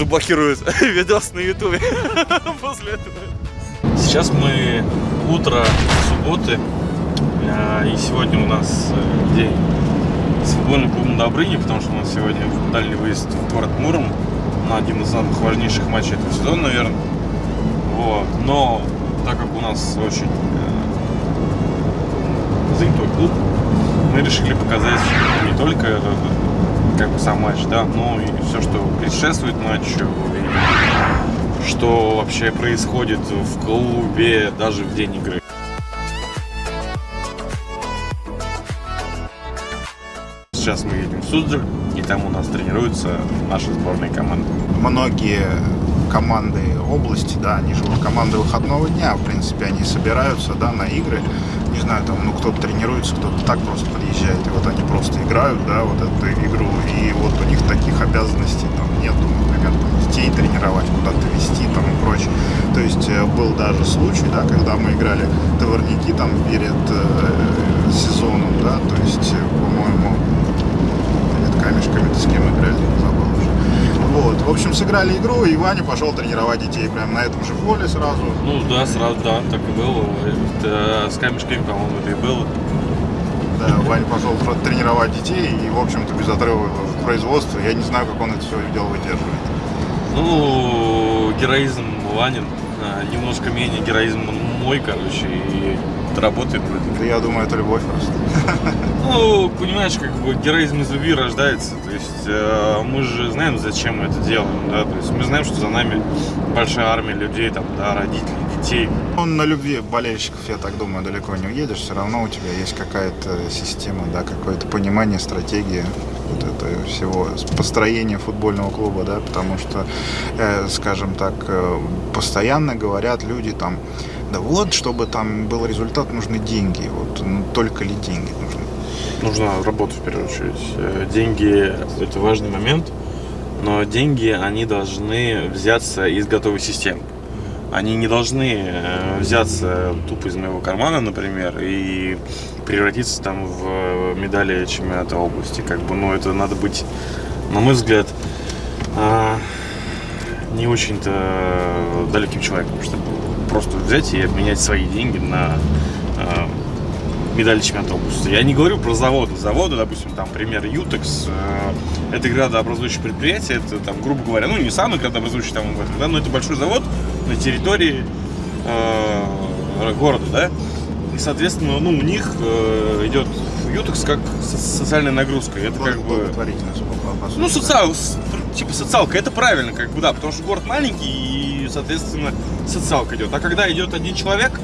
заблокируют видос на ютубе после этого. Сейчас мы утро субботы, а, и сегодня у нас э, день с футбольным клубом Добрыни, потому что у нас сегодня дальний выезд в город Муром на один из самых важнейших матчей этого сезона, наверное. Вот. Но так как у нас очень э, занятой клуб, мы решили показать не только как бы сам матч, да, но и все, что предшествует матчу, и что вообще происходит в клубе даже в день игры. Сейчас мы едем в Суздаль, и там у нас тренируются наши сборные команды. Многие команды области, да, они живут команды выходного дня, в принципе, они собираются, да, на игры, не знаю, там, ну, кто-то тренируется, кто-то так просто подъезжает, и вот они просто играют, да, вот эту игру, и вот у них таких обязанностей там нету, например, там, детей тренировать, куда-то вести, там, и прочее. То есть э, был даже случай, да, когда мы играли товарники там перед э, сезоном, да, то есть, э, по-моему, камешками с кем играли, забыл. Вот, в общем, сыграли игру, и Ваня пошел тренировать детей прямо на этом же поле сразу. Ну да, сразу, да, так и было. Это, с камешками, по-моему, это и было. Да, Ваня пошел тренировать детей, и, в общем-то, без отрыва в производство. Я не знаю, как он это все дело выдерживает. Ну, героизм Ванин, а, немножко менее героизм мой, короче, и работает вроде. Да я думаю, это любовь просто. Ну, понимаешь, как бы героизм из любви рождается. То есть э, мы же знаем, зачем мы это делаем, да. То есть мы знаем, что за нами большая армия людей, там, да, родителей, детей. Он на любви болельщиков, я так думаю, далеко не уедешь. Все равно у тебя есть какая-то система, да, какое-то понимание, стратегия вот это всего построения футбольного клуба, да, потому что, э, скажем так, э, постоянно говорят люди там, да вот, чтобы там был результат, нужны деньги. Вот ну, только ли деньги нужны? Нужна работа в первую очередь. Э, деньги – это важный момент, но деньги, они должны взяться из готовой системы. Они не должны э, взяться тупо из моего кармана, например, и превратиться там в медали чемпионата области. Как бы, ну, это надо быть, на мой взгляд, а, не очень-то далеким человеком, чтобы просто взять и обменять свои деньги на э, медали чемпионата. Я не говорю про заводы. Заводы, допустим, там, пример Ютекс, э, это градообразующее предприятие, это, там, грубо говоря, ну, не самый градообразующий там, да, но это большой завод на территории э, города, да, и, соответственно, ну, у них э, идет Ютекс как социальная нагрузка. Это как бы... Ну, социал, типа социалка, это правильно, как бы, да, потому что город маленький, и, соответственно, социалка идет. А когда идет один человек,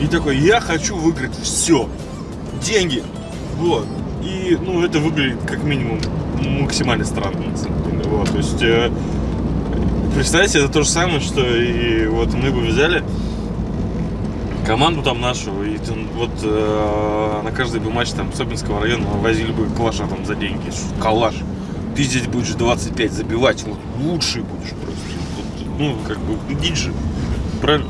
и такой, я хочу выиграть все, деньги, вот. И, ну, это выглядит как минимум максимально странно, на самом деле, вот. То есть, э, представьте, это то же самое, что и вот мы бы взяли команду там нашу, и вот э, на каждый бы матч там Собинского района возили бы калаша там за деньги, калаш ты здесь будешь 25 забивать, вот лучший будешь просто. Ну, как бы, диджи. Правильно?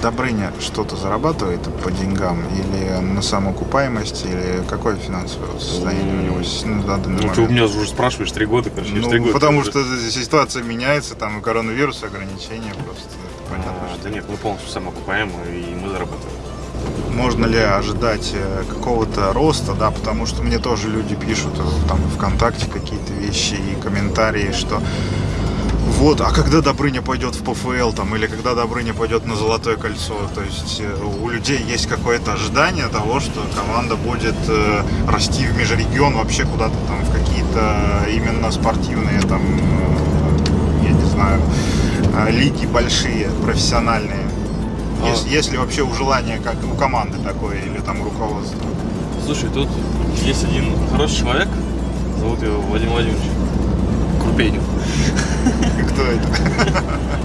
Добрыня что-то зарабатывает по деньгам или на самоокупаемости, или какое финансовое состояние у него на данный момент? Ну, ты у меня уже спрашиваешь три года, короче, ну, 3 года. потому что ситуация меняется, там и коронавирус, ограничения просто, понятно. А, да нет, мы полностью самоокупаемы, и мы зарабатываем можно ли ожидать э, какого-то роста, да, потому что мне тоже люди пишут э, там ВКонтакте какие-то вещи и комментарии, что вот, а когда Добрыня пойдет в ПФЛ, там, или когда Добрыня пойдет на Золотое кольцо, то есть э, у людей есть какое-то ожидание того, что команда будет э, расти в межрегион вообще куда-то там, в какие-то именно спортивные, там, э, я не знаю, э, лиги большие, профессиональные. А... Есть, есть ли вообще у желания, как у команды такое, или там руководства? Слушай, тут есть один хороший человек, зовут его Владимир Владимирович Крупенин. Кто это?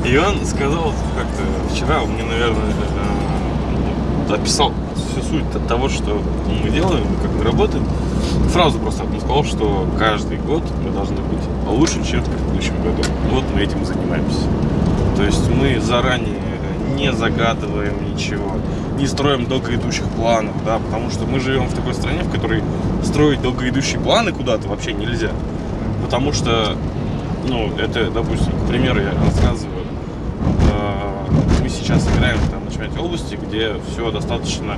И он сказал как-то вчера, мне, наверное, э, описал всю суть того, что мы делаем, как мы работаем. Фразу просто он сказал, что каждый год мы должны быть лучше, чем в предыдущем году. Вот мы этим и занимаемся. То есть мы заранее не загадываем ничего, не строим долгоидущих планов, да, потому что мы живем в такой стране, в которой строить долгоидущие планы куда-то вообще нельзя, потому что ну, это, допустим, к примеру, я рассказываю, э, мы сейчас играем там на чемпионате области, где все достаточно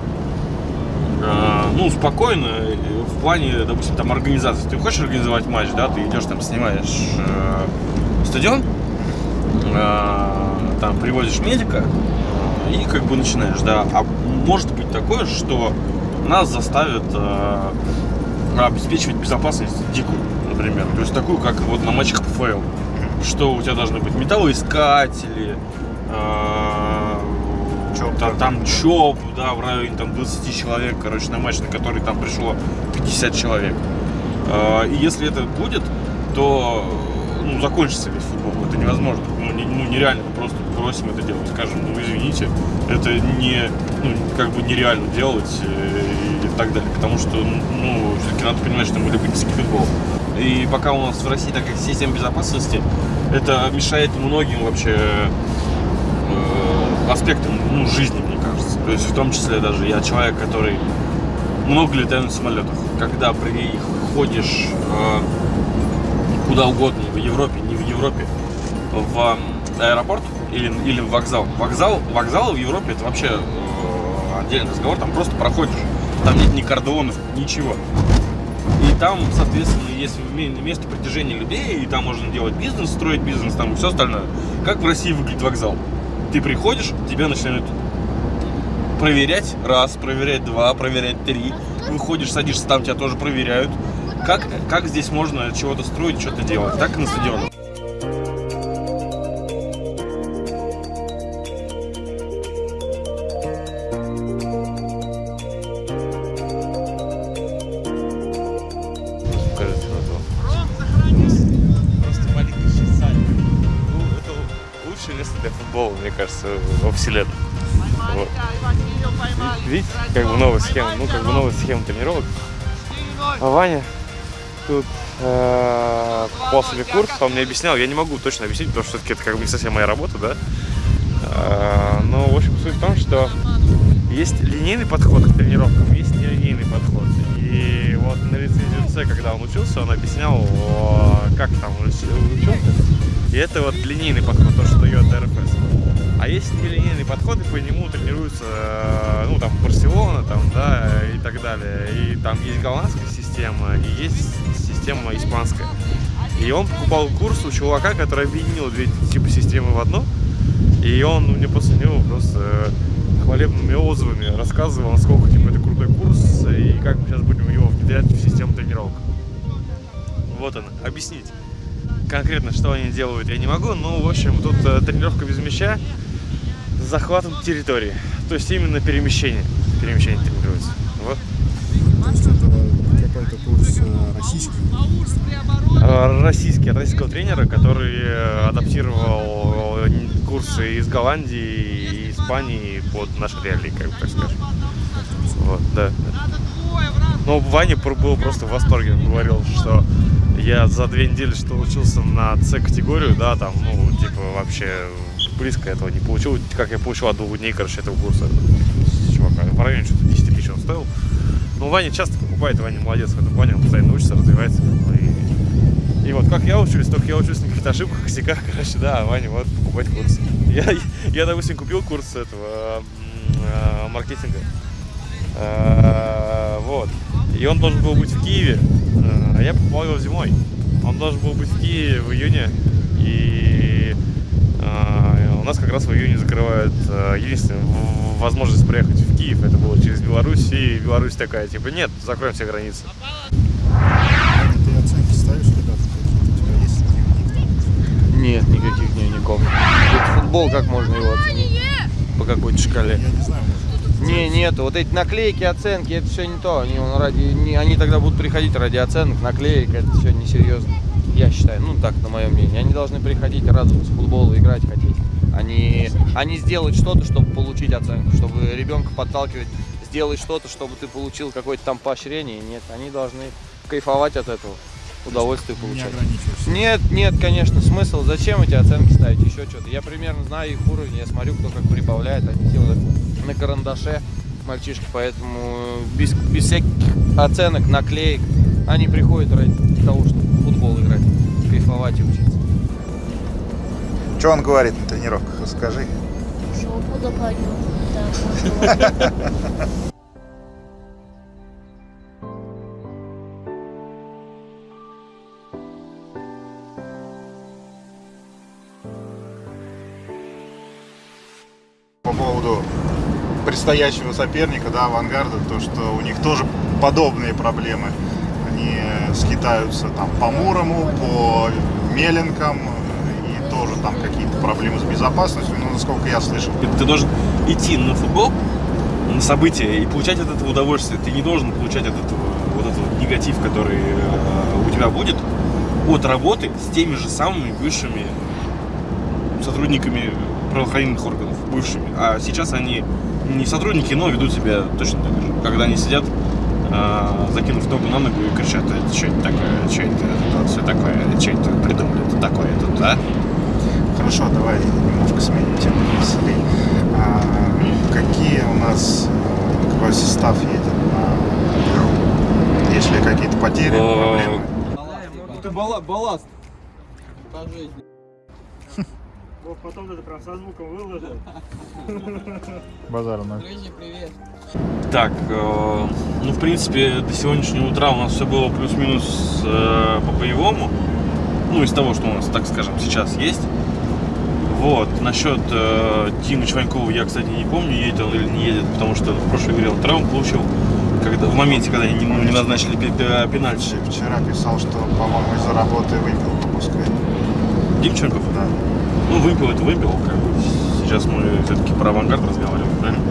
э, ну, спокойно в плане, допустим, там организации. Ты хочешь организовать матч, да, ты идешь там, снимаешь э, стадион, там привозишь медика и как бы начинаешь, да. А может быть такое, что нас заставят обеспечивать безопасность дикую, например. То есть такую, как вот на матчах ПФЛ. Что у тебя должны быть металлоискатели, э, Чоп. там, там ЧОП, да, в районе там 20 человек, короче, на матч, на который там пришло 50 человек. Э, и если это будет, то ну, закончится весь футбол. Это невозможно. Ну, не- ну, нереально. Мы просто бросим это делать. Скажем, ну, извините, это не, ну, как бы нереально делать э, и так далее. Потому что, ну, все-таки надо понимать, что мы любительский футбол. И пока у нас в России такая система безопасности, это мешает многим вообще э, аспектам ну, жизни, мне кажется. То есть в том числе даже я человек, который много летаю на самолетах. Когда приходишь э, куда угодно, в Европе, не в Европе, в аэропорт или, или в вокзал. Вокзал, вокзалы в Европе это вообще э, отдельный разговор, там просто проходишь. Там нет ни кордонов, ничего. Там, соответственно, есть ме- место притяжения людей, и там можно делать бизнес, строить бизнес, там и все остальное. Как в России выглядит вокзал? Ты приходишь, тебя начинают проверять раз, проверять два, проверять три. Выходишь, садишься, там тебя тоже проверяют. Как, как здесь можно чего-то строить, что-то делать? Так и на стадионах. Кажется, вселенной. Вот. Видите, как бы новая схема, ну как бы новая схема тренировок. А Ваня тут э, покупал себе курс, он мне объяснял, я не могу точно объяснить, потому что это как бы не совсем моя работа, да. Э, но, в общем, суть в том, что есть линейный подход к тренировкам, есть нелинейный подход. И вот на лицензию С, когда он учился, он объяснял, как там учился. И это вот линейный подход, то, что дает РФС. Есть нелинейный подход, и по нему тренируются, э, ну, там, Барселона, там, да, и так далее. И там есть голландская система, и есть система испанская. И он покупал курс у чувака, который объединил две типа системы в одну. И он мне после него просто э, хвалебными отзывами рассказывал, насколько типа это крутой курс, и как мы сейчас будем его внедрять в систему тренировок. Вот он, объяснить. Конкретно, что они делают, я не могу, но, в общем, тут э, тренировка без мяча захватом территории. То есть именно перемещение. Перемещение тренируется. Вот. То есть это какой-то курс э, российский. Э, Российский, от российского тренера, который э, адаптировал э, курсы из Голландии и Испании под наши реалии, как бы так скажем. Вот, да. Ну, Ваня был просто в восторге. Он говорил, что я за две недели, что учился на С-категорию, да, там, ну, типа, вообще близко этого не получил. Как я получил от двух дней, короче, этого курса. Чувака. В районе что-то 10 тысяч он стоил. Ну, Ваня часто покупает, Ваня молодец в этом плане, он постоянно учится, развивается. бы, И, и вот как я учусь, только я учусь на каких-то ошибках, косяках, короче, да, Ваня вот покупать курс. Я, я, допустим, купил курс этого э, маркетинга. Э, Вот. И он должен был быть в Киеве, э, я покупал его зимой. Он должен был быть в Киеве в июне, и э, нас как раз в июне закрывают э, единственную возможность приехать в Киев. Это было через Беларусь, и Беларусь такая, типа, нет, закроем все границы. Ты оценки ставишь? У тебя есть там? Нет, никаких дневников. Это футбол, как можно его оценить? По какой-то шкале? Я не знаю, Не, нет, вот эти наклейки, оценки, это все не то. Они, он ради, не, они тогда будут приходить ради оценок, наклеек, это все несерьезно. Я считаю, ну так, на мое мнение. Они должны приходить радоваться футболу, играть хотеть. Они, они сделать что-то, чтобы получить оценку, чтобы ребенка подталкивать, сделать что-то, чтобы ты получил какое-то там поощрение. Нет, они должны кайфовать от этого, удовольствие получать. Нет, нет, конечно, смысл. Зачем эти оценки ставить? Еще что-то. Я примерно знаю их уровень, я смотрю, кто как прибавляет. Они делают на карандаше мальчишки, поэтому без, без всяких оценок, наклеек, они приходят ради того, чтобы в футбол играть, кайфовать и учиться. Что он говорит на тренировках? Расскажи. Жопу можно. По поводу предстоящего соперника, да, авангарда, то, что у них тоже подобные проблемы. Они скитаются там по Мурому, по Меленкам, тоже там какие-то проблемы с безопасностью, ну, насколько я слышал. Ты, должен идти на футбол, на события и получать от этого удовольствие. Ты не должен получать от этого вот этот негатив, который э, у тебя будет от работы с теми же самыми бывшими сотрудниками правоохранительных органов, бывшими. А сейчас они не сотрудники, но ведут себя точно так же. Когда они сидят, э, закинув ногу на ногу и кричат, это что это такое, что это, это вот все такое, что это придумали, это такое, это, да? Хорошо, давай немножко сменим тему веселей. А, какие у нас, э, какой состав едет на игру? Есть ли какие-то потери, Э, проблемы? Это балласт. По жизни. Вот потом даже прям со звуком выложил. Базар. Друзья, привет. Так, э, ну, в принципе, до сегодняшнего утра у нас все было плюс-минус э, по боевому. Ну, из того, что у нас, так скажем, сейчас есть. Вот, насчет э, Димы Чванькова я, кстати, не помню, едет он или не едет, потому что в прошлой игре он травму получил. Когда, в моменте, когда не, не назначили пе- пе- пенальти. Вчера писал, что, по-моему, из-за работы выпил по Москве. Дим Чваньков? Да. Ну, выпил, это выпил. Как бы. Сейчас мы все-таки про авангард разговариваем, правильно?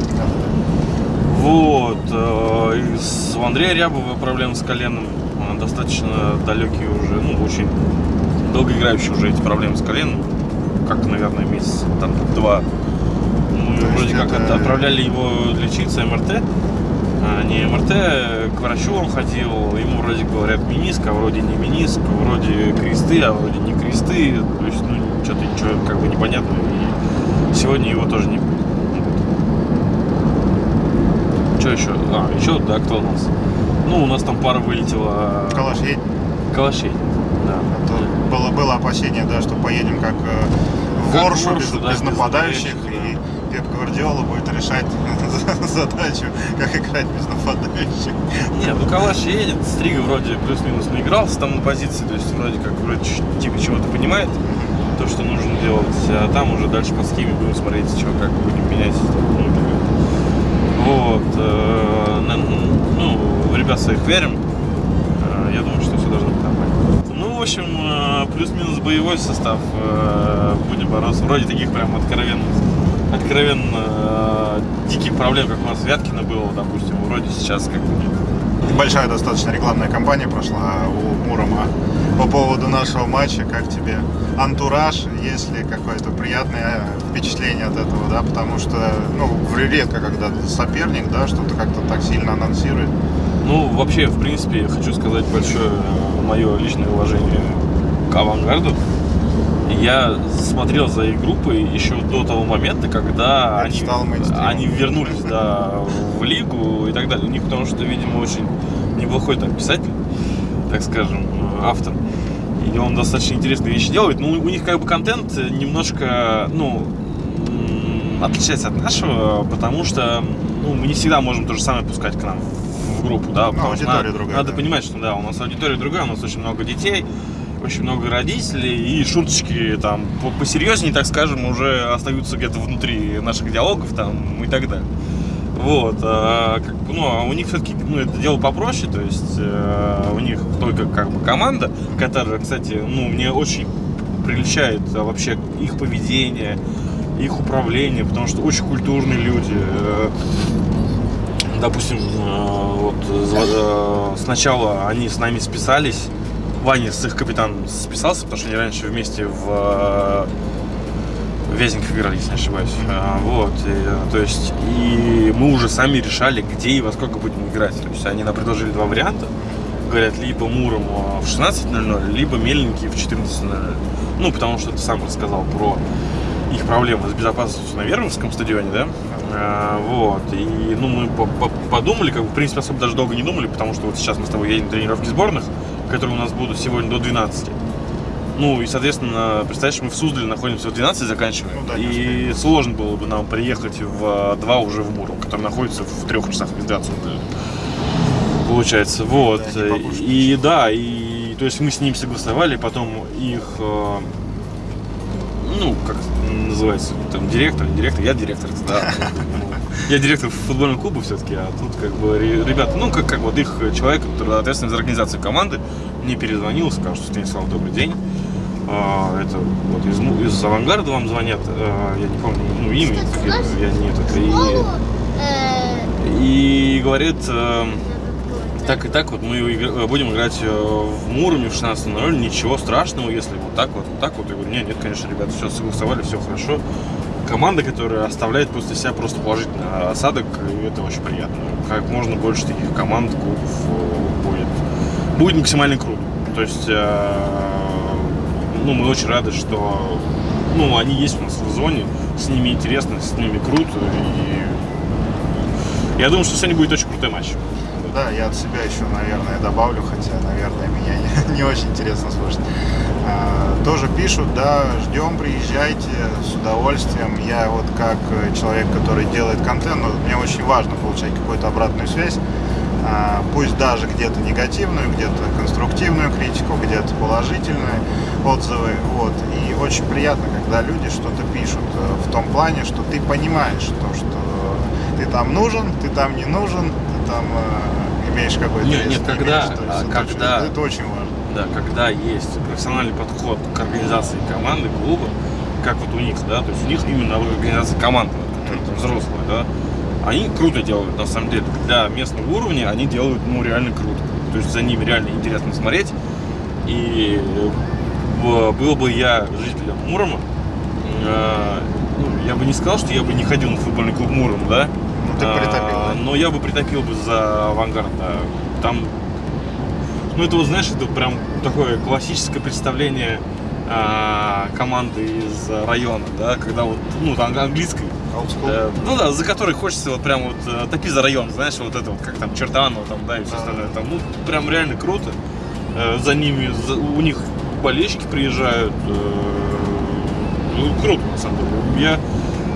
Вот. э, и с- у Андрея Рябова проблемы с коленом. э, Достаточно далекие уже, ну, очень долгоиграющие уже эти проблемы с коленом. Как, наверное, месяц, там, два. Мы То вроде как это- от- отправляли его лечиться МРТ. А, не МРТ, к врачу он ходил, ему вроде говорят миниск, а вроде не миниск, вроде кресты, а вроде не кресты. То есть, ну, что-то ничего как бы непонятно. И сегодня его тоже не будет. Что еще? А, еще, да, кто у нас? Ну, у нас там пара вылетела. Калаш едет. Калашей. Да. Было, было опасение, да, что поедем как э, в Как Воршу, Воршу, без, да, без без нападающих, нападающих, и Пеп Гвардиола будет решать задачу, как играть без нападающих. Не, ну Калаш едет, Стрига вроде плюс-минус наигрался там на позиции, то есть вроде как вроде типа чего-то понимает, то, что нужно делать, а там уже дальше по схеме будем смотреть, что как будем менять. Вот, э, ну, в ребят своих верим, общем, э, плюс-минус боевой состав, э, будем бороться, вроде таких прям откровенно, откровенно э, диких проблем, как у нас в Вяткино было, допустим, вроде сейчас как бы нет. Большая достаточно рекламная кампания прошла у Мурома по поводу нашего матча. Как тебе антураж, есть ли какое-то приятное впечатление от этого, да, потому что, ну, редко, когда соперник, да, что-то как-то так сильно анонсирует. Ну, вообще, в принципе, хочу сказать большое мое личное уважение к авангарду. Я смотрел за их группой еще до того момента, когда они, они вернулись да, в лигу и так далее. У них, потому что, видимо, очень неплохой там писатель, так скажем, автор. И он достаточно интересные вещи делает. Ну, у них как бы контент немножко, ну, отличается от нашего, потому что ну, мы не всегда можем то же самое пускать к нам группу, да, потому что надо, другая, надо да. понимать, что да, у нас аудитория другая, у нас очень много детей, очень много родителей, и шуточки там по- посерьезнее, так скажем, уже остаются где-то внутри наших диалогов там и так далее. Вот, а, как ну, а у них все-таки, ну, это дело попроще, то есть э, у них только как бы команда, которая, кстати, ну, мне очень приличает а, вообще их поведение, их управление, потому что очень культурные люди. Э, Допустим, э, вот э, сначала они с нами списались, Ваня с их капитаном списался, потому что они раньше вместе в э, Вязеньках играли, если не ошибаюсь. А, Вот, и, то есть, и мы уже сами решали, где и во сколько будем играть. То есть, они нам предложили два варианта. Говорят, либо Муром в 16.00, либо Мельники в 14.00. Ну, потому что ты сам рассказал про их проблемы с безопасностью на Верновском стадионе, да? А, вот, и, ну, мы по- по- подумали, как бы, в принципе, особо даже долго не думали, потому что вот сейчас мы с тобой едем на тренировки сборных, которые у нас будут сегодня до 12. Ну, и, соответственно, представляешь, мы в Суздале находимся в 12 заканчиваем. Ну да, и сложно было бы нам приехать в 2 уже в Муром, который находится в трех часах езды от. Получается, вот. Да, и да, и то есть мы с ним согласовали, потом их, э, ну, как называется, там, директор, директор, я директор, да. Я директор футбольного клуба все-таки, а тут как бы ре- ребята, ну, как, как вот их человек, который ответственный за организацию команды, мне перезвонил, сказал, что Станислав, добрый день. А, это вот из, из авангарда вам звонят, а, я не помню, ну, имя, это, я не этот, и, Э, и говорит, э, так и так вот мы игр- будем играть э, в Муроме в 16.00, ничего страшного, если вот так вот, вот так вот. Я говорю, нет, нет, конечно, ребята, все согласовали, все хорошо. Команда, которая оставляет после себя просто положительный осадок, и это очень приятно. Как можно больше таких команд, клубов э, будет. Будет максимально круто. То есть, э, ну, мы очень рады, что ну, они есть у нас в зоне, с ними интересно, с ними круто, и я думаю, что сегодня будет очень крутой матч. Да, я от себя еще, наверное, добавлю, хотя, наверное, меня не, не очень интересно слушать. А, тоже пишут, да, ждем, приезжайте с удовольствием. Я вот как э, человек, который делает контент, ну, мне очень важно получать какую-то обратную связь. А, пусть даже где-то негативную, где-то конструктивную критику, где-то положительные отзывы. Вот. И очень приятно, когда люди что-то пишут э, в том плане, что ты понимаешь то, что ты там нужен, ты там не нужен, ты там э, имеешь какой-то Нет, нет, не когда, имеешь. А, это когда- очень- это очень важно. Да, когда есть профессиональный подход к организации команды, клуба, как вот у них, да, то есть у них именно организация команды, вот, которая там взрослая, да, они круто делают, на самом деле. Для местного уровня они делают, ну, реально круто. То есть за ними реально интересно смотреть. И э, было бы я жителем Мурома, э, ну, я бы не сказал, что я бы не ходил на футбольный клуб Муром, да, ты а, притопил, да? Но я бы притопил бы за авангард, да. Там, ну это вот, знаешь, это прям такое классическое представление а, команды из района, да, когда вот, ну, там английской, э, ну да, за которой хочется вот прям вот э, топи за район, знаешь, вот это вот, как там Чертанова, там, да, и все Да. остальное, там, ну, прям реально круто. Э, за ними, за- у них болельщики приезжают, э, ну, круто, на самом деле. Я,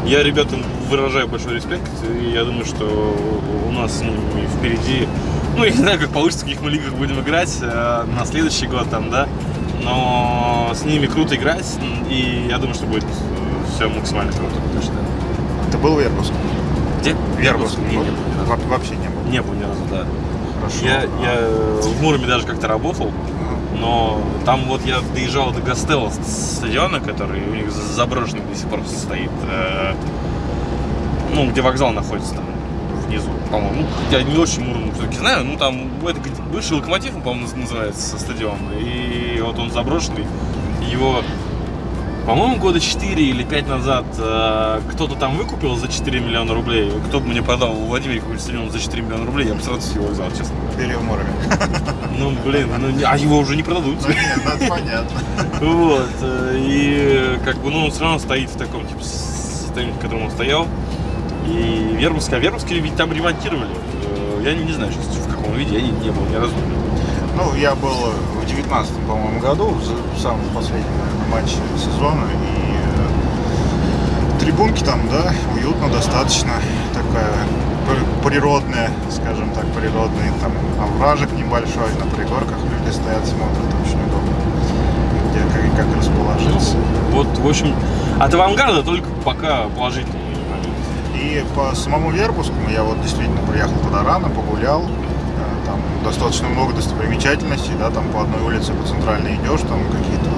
я ребятам выражаю большой респект, и я думаю, что у нас с ними впереди, ну, я не знаю, как получится, в каких мы лигах будем играть э, на следующий год там, да, но с ними круто играть, и я думаю, что будет все максимально круто. Точно. Ты был в Вербуске? Где? Вербуск. Не, не был Вообще не был. Не был ни разу, да. Хорошо. Я, я в Муроме даже как-то работал, но там вот я доезжал до Гастелла стадиона, который у них за- заброшенный до сих пор стоит. э, ну, где вокзал находится там внизу, по-моему. Ну, я не очень Муром все-таки знаю, ну там это бывший локомотив, по-моему, наз- называется стадион. И вот он заброшенный. Его, по-моему, года 4 или 5 назад э, кто-то там выкупил за 4 миллиона рублей. Кто бы мне продал в Владимире какой-то стадион за 4 миллиона рублей, я бы сразу его взял, честно. Или в Муроме. Ну, блин, ну, не- а его уже не продадут. Ну, нет, ну, это понятно. Вот. э, И как бы, ну, он все равно стоит в таком, типа, состоянии, в котором он стоял. И Вербовский, а Вербовский ведь там ремонтировали. Э, Я не, не знаю, сейчас в каком виде, я не, не был ни разу. Ну, я был в девятнадцатом, по-моему, году, в самом последнем, матче сезона, и э, трибунки там, да, уютно достаточно, такая пр- природная, скажем так, природный, там овражек небольшой, на пригорках люди стоят, смотрят, очень удобно, где как, как расположиться. Вот, в общем, от авангарда только пока положительный. И по самому Вербускому я вот действительно приехал туда рано, погулял. Там достаточно много достопримечательностей, да, там по одной улице по центральной идешь, там какие-то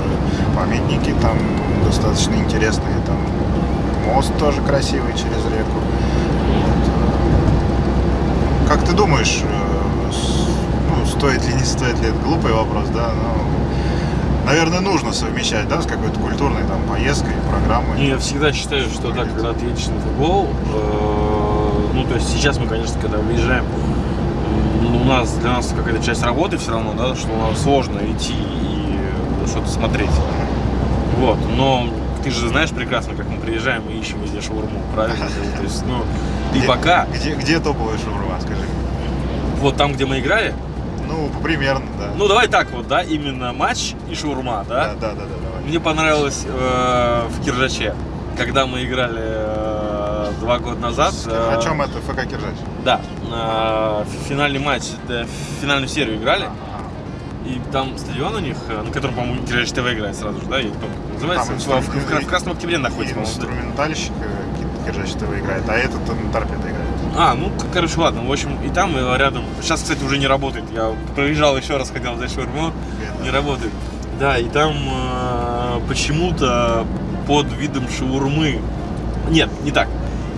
памятники там достаточно интересные, там мост тоже красивый через реку. Вот. Э, Как ты думаешь, э, ну, стоит ли, не стоит ли, это глупый вопрос, да, но, наверное, нужно совмещать, да, с какой-то культурной там поездкой, программой. И я всегда считаю, что так, когда ты едешь на футбол, э, ну, то есть сейчас мы, конечно, когда выезжаем, у нас, для нас какая-то часть работы все равно, да, что нам сложно идти и что-то смотреть. Вот, но ты же знаешь прекрасно, как мы приезжаем и ищем везде шаурму, правильно? То есть, ну, и пока, Где, где топовая шаурма, скажи? вот там, где мы играли, Ну, примерно, да. Ну, давай так вот, да, именно матч и шаурма, да, да? да, да, да, давай. Мне понравилось э, в Киржаче, когда мы играли два года назад. О э, чем это ФК Киржач? Да, э, финальный матч, да, финальную серию играли. И там стадион у них, э, на котором, по-моему, Киржач ТВ играет сразу же, да? Я не помню, как называется. Там В, в- в- Красном Октябре находится, по-моему. Инструментальщик э, Киржач ТВ играет, а этот на торпедо играет. А, ну, короче, ладно. В общем, и там, и рядом. Сейчас, кстати, уже не работает. Я проезжал еще раз, хотел взять шаурму. Не работает. Да, и там э, почему-то под видом шаурмы. Нет, не так.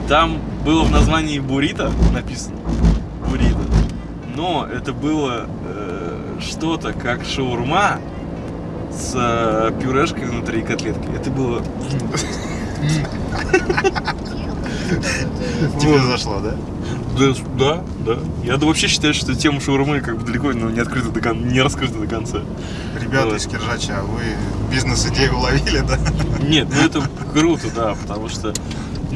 Там было в названии буррито написано. Буррито. Но это было э, что-то как шаурма с э, пюрешкой внутри и котлеткой. Это было... Тебе зашло, да? Да, да, да. Я да вообще считаю, что тема шаурмы как бы далеко ну, не открыта до кон- не раскрыта до конца. Ребята Вот. из Киржача, вы бизнес-идею уловили, да? Нет, ну это круто, да, потому что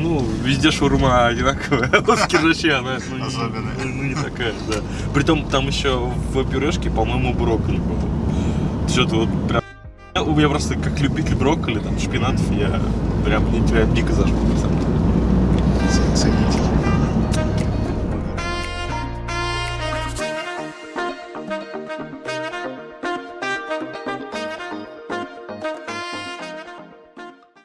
ну, везде шаурма одинаковая, а в Киржаче она ну, Особенная. ну, ну, не такая, да. Притом там еще в пюрешке, по-моему, брокколи было. Что-то вот прям... У меня просто как любитель брокколи, там, шпинатов, я прям, прям дико зашло, на самом деле.